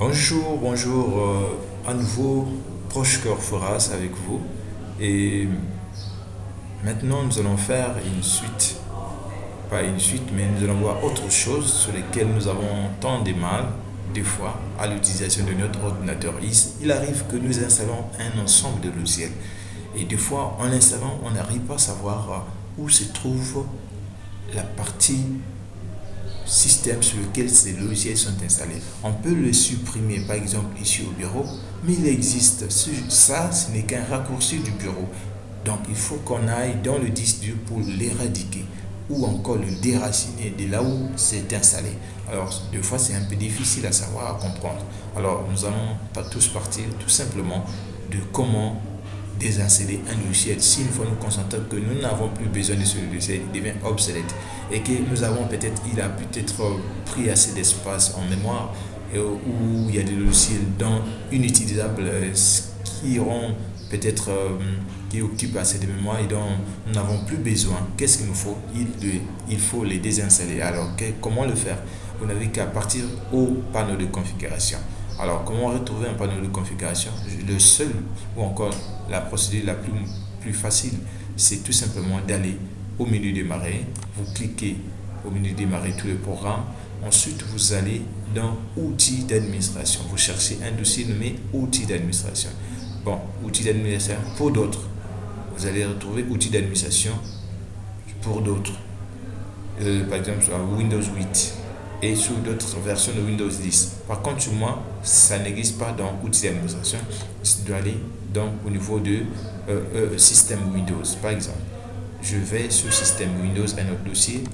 Bonjour, bonjour, euh, à nouveau Proche Cœur Foras avec vous. Et maintenant, nous allons faire une suite, pas une suite, mais nous allons voir autre chose sur lesquelles nous avons tant de mal, des fois, à l'utilisation de notre ordinateur. Il, arrive que nous installons un ensemble de logiciels. Et des fois, en installant, on n'arrive pas à savoir où se trouve la partie système sur lequel ces logiciels sont installés. On peut le supprimer, par exemple, ici au bureau, mais il existe. Ça, ce n'est qu'un raccourci du bureau. Donc, il faut qu'on aille dans le disque dur pour l'éradiquer ou encore le déraciner de là où c'est installé. Alors, des fois, c'est un peu difficile à savoir, à comprendre. Alors, nous allons pas tous partir tout simplement de comment désinstaller un logiciel s'il faut nous concentrer que nous n'avons plus besoin de ce logiciel, il devient obsolète et que nous avons peut-être, il a peut-être pris assez d'espace en mémoire et où il y a des logiciels dans inutilisables euh, qui peut-être euh, qui occupent assez de mémoire et dont nous n'avons plus besoin. Qu'est-ce qu'il nous faut? Il faut les désinstaller. Alors, comment le faire? Vous n'avez qu'à partir au panneau de configuration. Alors, comment retrouver un panneau de configuration? Le seul, ou encore la procédure la plus, facile, c'est tout simplement d'aller au menu démarrer, vous cliquez au menu démarrer tous les programmes, ensuite vous allez dans outils d'administration, vous cherchez un dossier nommé outils d'administration. Bon, outils d'administration pour d'autres, vous allez retrouver outils d'administration pour d'autres. Euh, par exemple, sur Windows 8, et sur d'autres versions de Windows 10. Par contre, sur moi, ça n'existe pas dans outils d'administration. Je dois aller donc au niveau de euh, euh, système Windows. Par exemple, je vais sur système Windows, un autre dossier,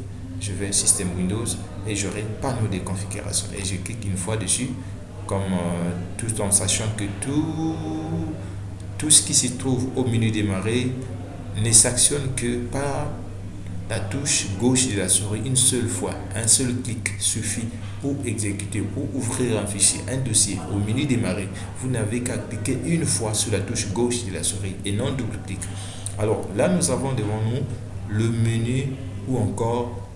je vais système Windows et j'aurai panneau de configuration. Et je clique une fois dessus, comme euh, tout en sachant que tout, tout ce qui se trouve au menu démarrer ne s'actionne que par la touche gauche de la souris une seule fois. Un seul clic suffit pour exécuter, pour ouvrir un fichier, un dossier au menu démarrer. Vous n'avez qu'à cliquer une fois sur la touche gauche de la souris et non double clic. Alors là, nous avons devant nous le menu ou encore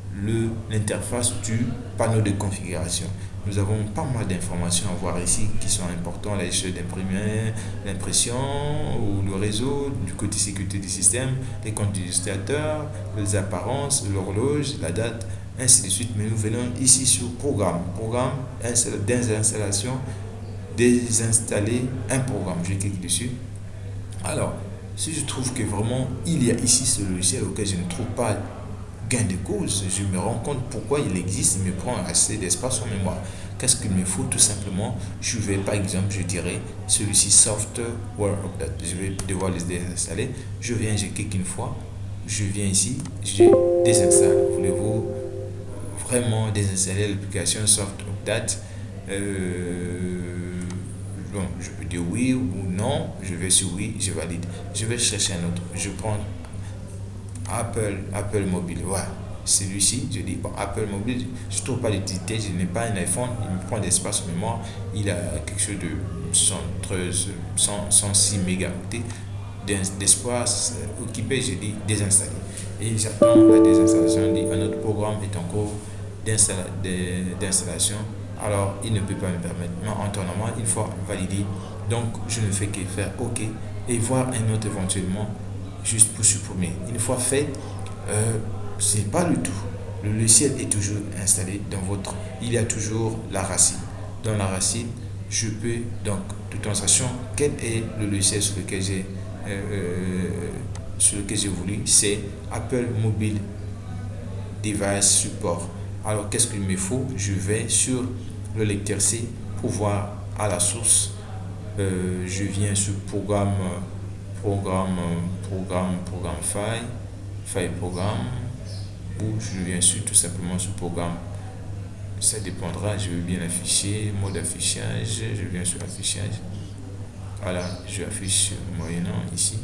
l'interface du panneau de configuration. Nous avons pas mal d'informations à voir ici qui sont importantes, la liste d'imprimer, l'impression ou le réseau, du côté sécurité du système, les comptes du utilisateur, les apparences, l'horloge, la date, ainsi de suite. Mais nous venons ici sur programme, programme d'installation, désinstaller un programme. Je clique dessus. Alors, si je trouve que vraiment il y a ici ce logiciel auquel je ne trouve pas gain de cause, je me rends compte pourquoi il existe, il me prend assez d'espace en mémoire. Qu'est-ce qu'il me faut Tout simplement, je vais par exemple, je dirais, celui-ci Software Update. Je vais devoir les désinstaller. Je viens, je clique une fois, je viens ici, je désinstalle. Voulez-vous vraiment désinstaller l'application Software Update? Euh, bon, je peux dire oui ou non, je vais sur oui, je valide. Je vais chercher un autre. Je prends Apple, Apple Mobile, voilà. Celui-ci, je dis, bon, Apple Mobile, je ne trouve pas l'utilité, je n'ai pas un iPhone, il me prend d'espace mémoire, il a quelque chose de 113, 106 mégaoctets d'espace occupé, je dis désinstaller. Et j'attends la désinstallation, dit un autre programme est en cours d'installation, alors il ne peut pas me permettre. Mais en temps normal, il faut valider. Donc, je ne fais que faire OK et voir un autre éventuellement juste pour supprimer. Une fois fait, euh, ce n'est pas le tout. Le logiciel est toujours installé dans votre... Il y a toujours la racine. Dans la racine, je peux donc, en sachant quel est le logiciel sur lequel j'ai euh, euh, sur lequel j'ai voulu, c'est Apple Mobile Device Support. Alors, qu'est-ce qu'il me faut? Je vais sur le lecteur C pour voir à la source. je viens sur programme programme, programme, programme file, file programme, ou je viens sur tout simplement sur programme. Ça dépendra, je veux bien afficher, mode affichage, je viens sur affichage. Voilà, je affiche moyennant ici.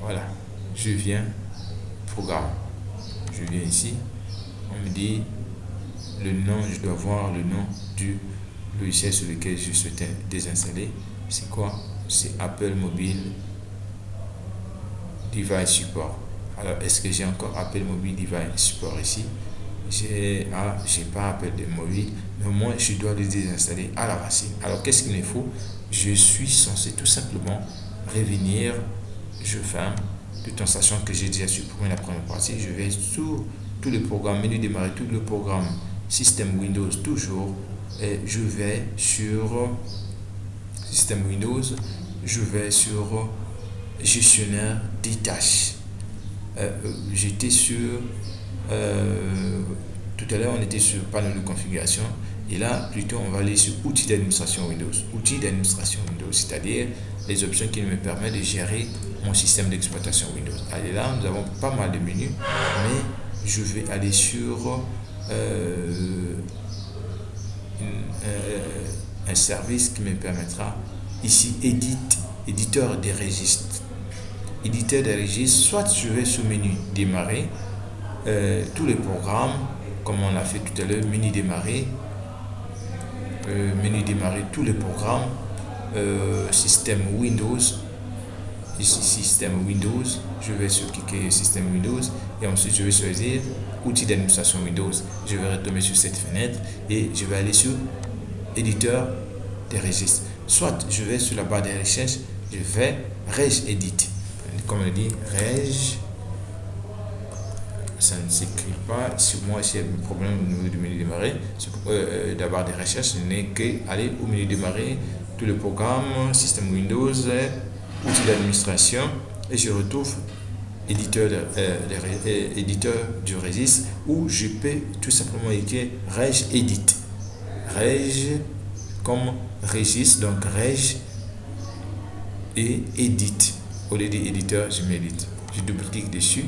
Voilà, je viens programme. Je viens ici, on me dit le nom, je dois voir le nom du logiciel sur lequel je souhaitais désinstaller. C'est quoi? C'est Apple Mobile device support. Alors, est-ce que j'ai encore Apple Mobile Device Support ici? J'ai ah, pas Apple de mobile, mais moi je dois le désinstaller à la racine. Alors qu'est-ce qu'il me faut? Je suis censé tout simplement revenir, je ferme, tout en sachant que j'ai déjà supprimé la première partie, je vais sur tous les programmes, menu démarrer, tout le programme système Windows toujours, et je vais sur système Windows, je vais sur gestionnaire des tâches. Euh, euh, j'étais sur euh, tout à l'heure on était sur panneau de configuration. Et là plutôt on va aller sur outils d'administration Windows. Outils d'administration Windows c'est-à-dire les options qui me permettent de gérer mon système d'exploitation Windows. Allez là nous avons pas mal de menus mais je vais aller sur un service qui me permettra ici édite éditeur des registres éditeur des registres, soit je vais sur menu démarrer, euh, tous les programmes, comme on l'a fait tout à l'heure, menu démarrer, euh, menu démarrer tous les programmes, euh, système Windows, ici système Windows, je vais sur cliquer système Windows et ensuite je vais choisir outils d'administration Windows. Je vais retomber sur cette fenêtre et je vais aller sur éditeur des registres. Soit je vais sur la barre de recherche, je vais Reg Edit comme on dit, Reg, ça ne s'écrit pas. Si moi, j'ai un problème au niveau du menu démarrer, euh, d'avoir des recherches, n'est qu'aller au menu démarrer, tout le programme, système Windows, outils d'administration, et je retrouve éditeur, de, euh, euh, éditeur du registre où je peux tout simplement écrire Reg Edit. Reg comme registre, donc Reg et Edit au lieu d'éditeur, je m'édite. Je double-clique dessus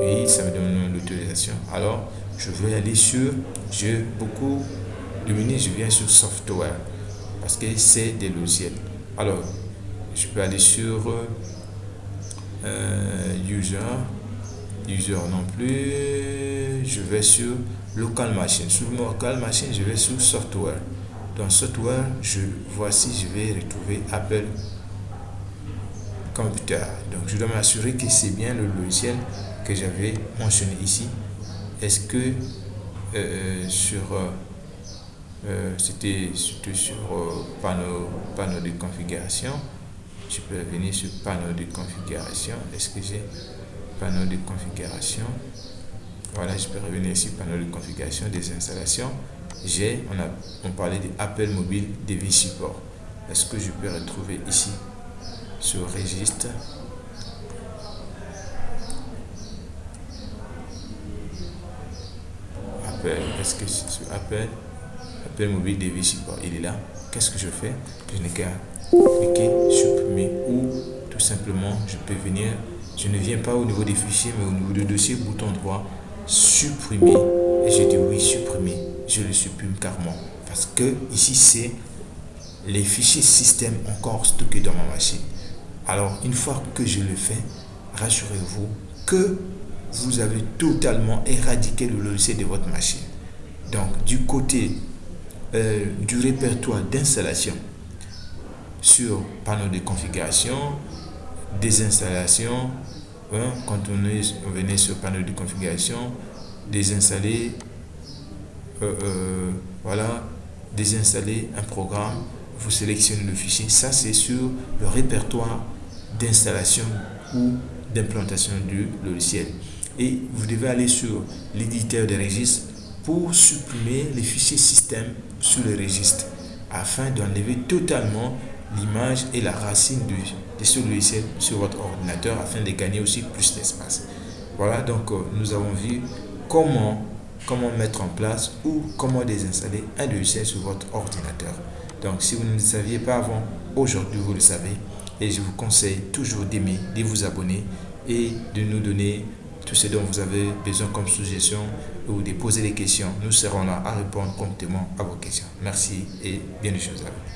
et ça me donne l'autorisation. Alors, je vais aller sur, j'ai beaucoup de menus, je viens sur software parce que c'est des logiciels. Alors, je peux aller sur euh, user, user non plus, je vais sur local machine. Sur local machine, je vais sur software. Dans software, je voici, je vais retrouver Apple computer. Donc, je dois m'assurer que c'est bien le logiciel que j'avais mentionné ici. Est-ce que euh, sur euh, euh, c'était sur panneau, panneau de configuration je peux venir sur panneau de configuration est-ce que j'ai panneau de configuration? Voilà je peux revenir sur panneau de configuration des installations j'ai on a on parlait d'Apple Mobile Device Support est-ce que je peux retrouver ici sur registre. Appel est-ce que sur appel appel mobile device support il est là. Qu'est-ce que je fais? Je n'ai qu'à cliquer supprimer ou tout simplement je peux venir. Je ne viens pas au niveau des fichiers mais au niveau du dossier bouton droit supprimer. Et je dis oui supprimer. Je le supprime carrément. Parce que ici c'est les fichiers système encore stockés dans ma machine alors, une fois que je le fais, rassurez-vous que vous avez totalement éradiqué le logiciel de votre machine. Donc, du côté euh, du répertoire d'installation sur panneau de configuration, des installations, hein, quand on, est, venait sur panneau de configuration, désinstaller, euh, euh, voilà, désinstaller un programme, vous sélectionnez le fichier. Ça, c'est sur le répertoire d'installation ou d'implantation du logiciel. Et vous devez aller sur l'éditeur de registres pour supprimer les fichiers système sur le registre afin d'enlever totalement l'image et la racine de, ce logiciel sur votre ordinateur afin de gagner aussi plus d'espace. Voilà, donc euh, nous avons vu comment, comment mettre en place ou comment désinstaller un logiciel sur votre ordinateur. Donc si vous ne le saviez pas avant, aujourd'hui vous le savez. Et je vous conseille toujours d'aimer, de vous abonner et de nous donner tout ce dont vous avez besoin comme suggestion ou de poser des questions. Nous serons là à répondre promptement à vos questions. Merci et bien de choses à vous.